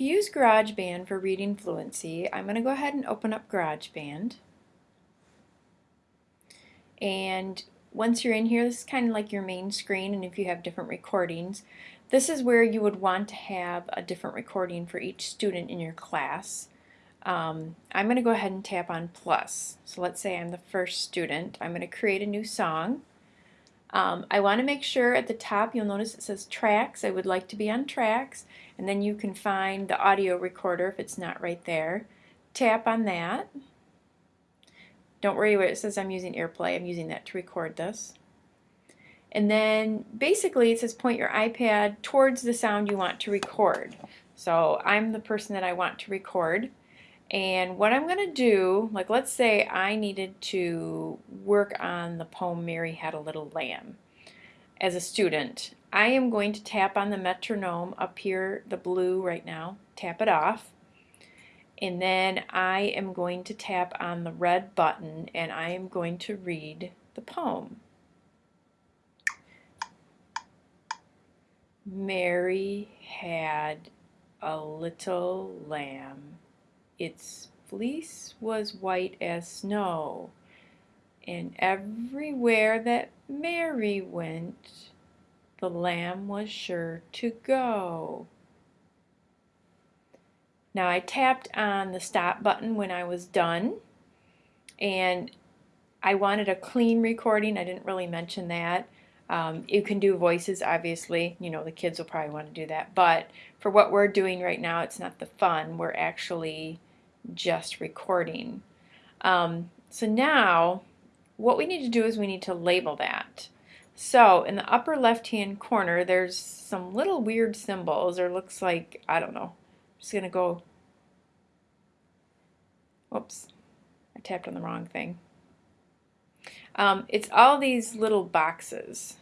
To use GarageBand for reading fluency, I'm going to go ahead and open up GarageBand. And once you're in here, this is kind of like your main screen, and if you have different recordings, this is where you would want to have a different recording for each student in your class. Um, I'm going to go ahead and tap on plus. So let's say I'm the first student. I'm going to create a new song. Um, I want to make sure at the top you'll notice it says tracks. I would like to be on tracks and then you can find the audio recorder if it's not right there. Tap on that. Don't worry what it says I'm using AirPlay. I'm using that to record this. And then basically it says point your iPad towards the sound you want to record. So I'm the person that I want to record. And what I'm going to do, like let's say I needed to work on the poem Mary Had a Little Lamb as a student. I am going to tap on the metronome up here, the blue right now, tap it off. And then I am going to tap on the red button and I am going to read the poem. Mary had a little lamb its fleece was white as snow, and everywhere that Mary went, the lamb was sure to go. Now I tapped on the stop button when I was done and I wanted a clean recording. I didn't really mention that. Um, you can do voices obviously, you know the kids will probably want to do that but for what we're doing right now it's not the fun. We're actually just recording. Um, so now what we need to do is we need to label that. So in the upper left hand corner there's some little weird symbols or looks like, I don't know, I'm just going to go, whoops, I tapped on the wrong thing. Um, it's all these little boxes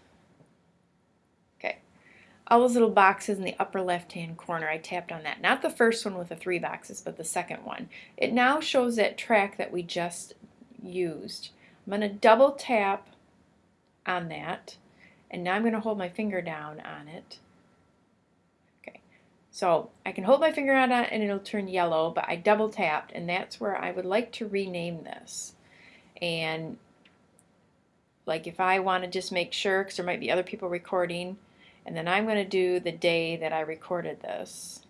all those little boxes in the upper left hand corner I tapped on that. Not the first one with the three boxes but the second one. It now shows that track that we just used. I'm going to double tap on that and now I'm going to hold my finger down on it. Okay. So I can hold my finger on it and it'll turn yellow but I double tapped and that's where I would like to rename this. And like if I want to just make sure because there might be other people recording and then I'm going to do the day that I recorded this.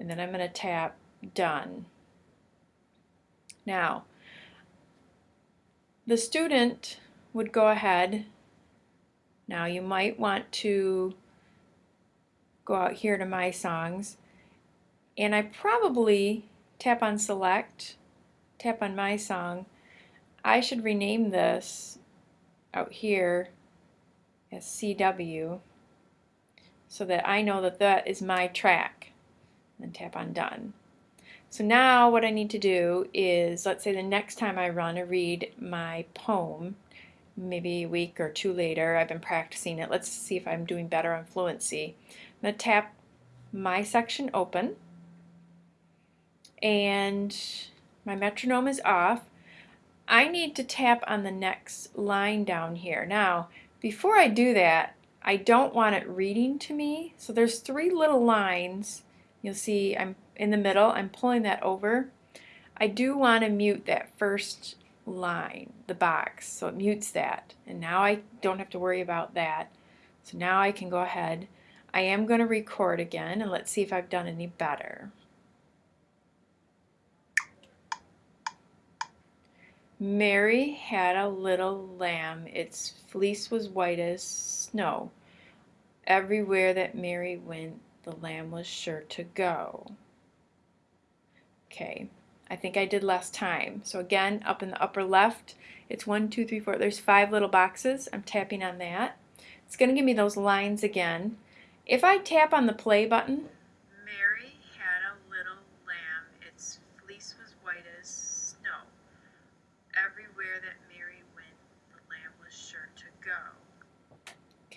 And then I'm going to tap Done. Now, the student would go ahead. Now you might want to go out here to My Songs and I probably tap on Select, tap on My Song. I should rename this out here as CW so that I know that that is my track. And tap on done. So now what I need to do is, let's say the next time I run a read my poem, maybe a week or two later, I've been practicing it. Let's see if I'm doing better on fluency. I'm going to tap my section open and my metronome is off I need to tap on the next line down here. Now, before I do that, I don't want it reading to me. So there's three little lines. You'll see I'm in the middle. I'm pulling that over. I do want to mute that first line, the box, so it mutes that. And now I don't have to worry about that. So now I can go ahead. I am going to record again, and let's see if I've done any better. Mary had a little lamb. Its fleece was white as snow. Everywhere that Mary went, the lamb was sure to go. Okay, I think I did last time. So again, up in the upper left, it's one, two, three, four. There's five little boxes. I'm tapping on that. It's going to give me those lines again. If I tap on the play button,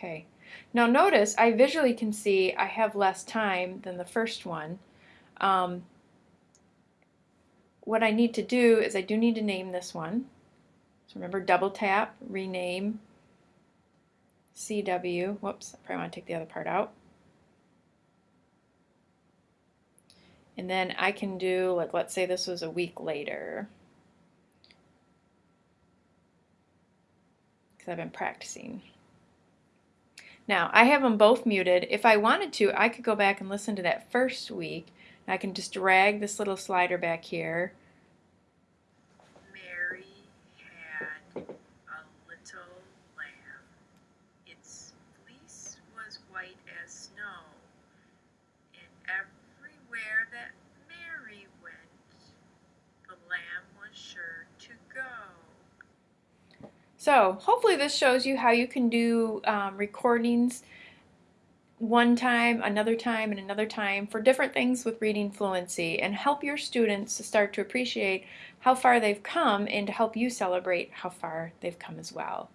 Okay. Now notice I visually can see I have less time than the first one. Um, what I need to do is I do need to name this one. So remember double tap, rename. CW, whoops, I probably want to take the other part out. And then I can do, like, let's say this was a week later. Because I've been practicing. Now, I have them both muted. If I wanted to, I could go back and listen to that first week. I can just drag this little slider back here. Mary had a little lamb. Its fleece was white as snow, and everywhere that Mary went, the lamb was sure to go. So hopefully this shows you how you can do um, recordings one time, another time, and another time for different things with reading fluency and help your students to start to appreciate how far they've come and to help you celebrate how far they've come as well.